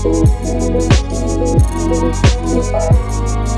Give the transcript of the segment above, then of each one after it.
Thank you.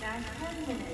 Nine, ten minutes.